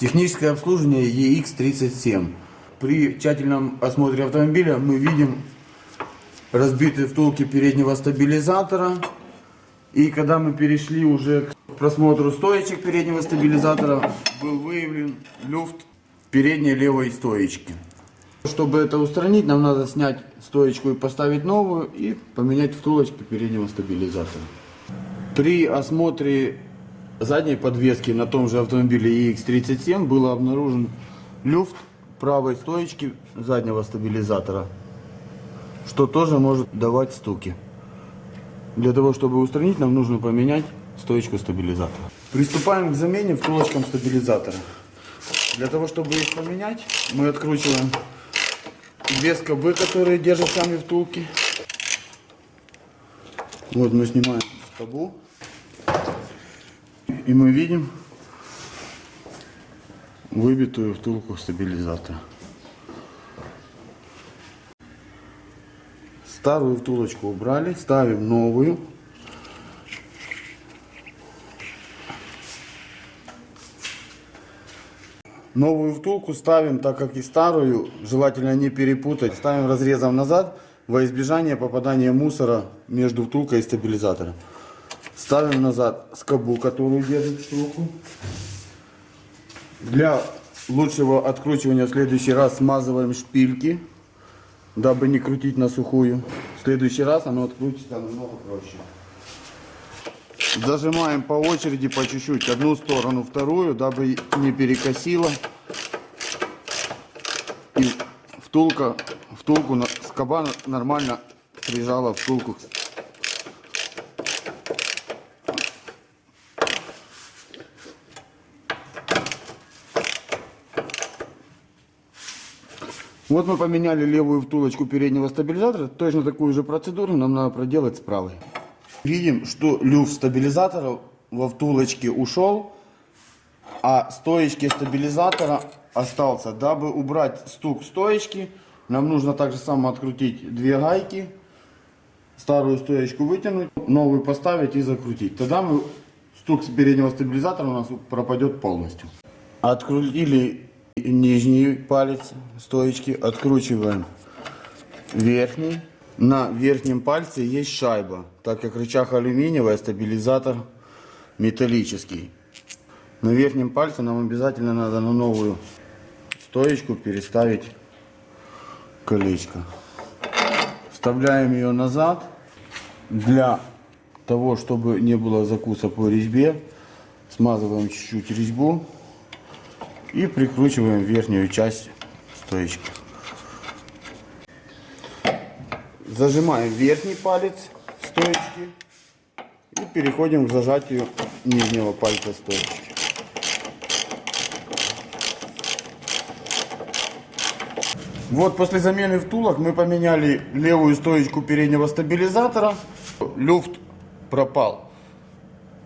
Техническое обслуживание EX37. При тщательном осмотре автомобиля мы видим разбитые втулки переднего стабилизатора. И когда мы перешли уже к просмотру стоечек переднего стабилизатора, был выявлен люфт передней левой стоечки. Чтобы это устранить, нам надо снять стоечку и поставить новую и поменять втулочки переднего стабилизатора. При осмотре задней подвески на том же автомобиле EX37 был обнаружен люфт правой стоечки заднего стабилизатора, что тоже может давать стуки. Для того, чтобы устранить, нам нужно поменять стоечку стабилизатора. Приступаем к замене втулочкам стабилизатора. Для того, чтобы их поменять, мы откручиваем две скобы, которые держат сами втулки. Вот мы снимаем скобу. И мы видим выбитую втулку стабилизатора. Старую втулочку убрали, ставим новую. Новую втулку ставим, так как и старую, желательно не перепутать. Ставим разрезом назад во избежание попадания мусора между втулкой и стабилизатором. Ставим назад скобу, которую держит втулку. Для лучшего откручивания в следующий раз смазываем шпильки, дабы не крутить на сухую. В следующий раз оно открутится намного проще. Зажимаем по очереди, по чуть-чуть, одну сторону, вторую, дабы не перекосило. И втулка, втулку, скоба нормально прижала втулку Вот мы поменяли левую втулочку переднего стабилизатора. Точно такую же процедуру нам надо проделать с правой. Видим, что люфт стабилизатора во втулочке ушел, а стоечки стабилизатора остался. Дабы убрать стук стоечки, нам нужно также само открутить две гайки, старую стоечку вытянуть, новую поставить и закрутить. Тогда мы, стук с переднего стабилизатора у нас пропадет полностью. Открутили нижний палец стоечки, откручиваем верхний. На верхнем пальце есть шайба, так как рычаг алюминиевый, а стабилизатор металлический. На верхнем пальце нам обязательно надо на новую стоечку переставить колечко. Вставляем ее назад. Для того, чтобы не было закуса по резьбе, смазываем чуть-чуть резьбу и прикручиваем верхнюю часть стоечки. Зажимаем верхний палец стоечки и переходим к зажатию нижнего пальца стоечки. Вот после замены втулок мы поменяли левую стоечку переднего стабилизатора. Люфт пропал.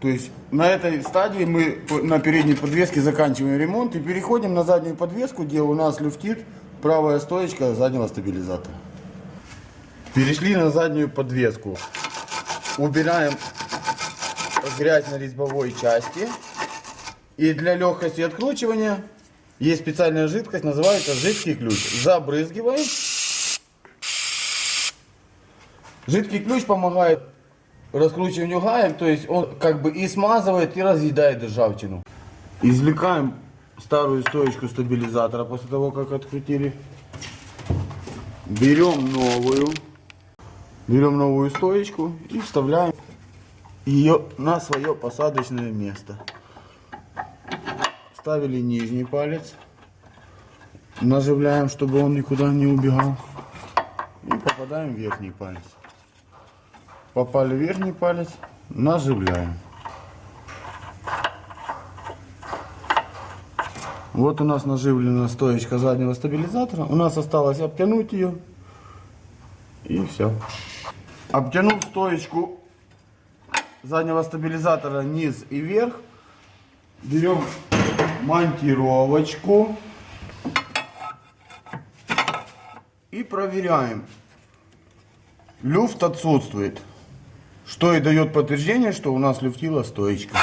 То есть на этой стадии мы на передней подвеске заканчиваем ремонт и переходим на заднюю подвеску, где у нас люфтит правая стоечка заднего стабилизатора. Перешли на заднюю подвеску. Убираем грязь на резьбовой части. И для легкости откручивания есть специальная жидкость, называется жидкий ключ. Забрызгиваем. Жидкий ключ помогает раскручиванию гаек, то есть он как бы и смазывает, и разъедает ржавчину. Извлекаем старую стоечку стабилизатора после того, как открутили. Берем новую. Берем новую стоечку и вставляем ее на свое посадочное место. Ставили нижний палец. Наживляем, чтобы он никуда не убегал. И попадаем в верхний палец попали верхний палец, наживляем. Вот у нас наживлена стоечка заднего стабилизатора. У нас осталось обтянуть ее. И все. Обтянув стоечку заднего стабилизатора низ и вверх, берем монтировочку и проверяем. Люфт отсутствует. Что и дает подтверждение, что у нас люфтила стоечка.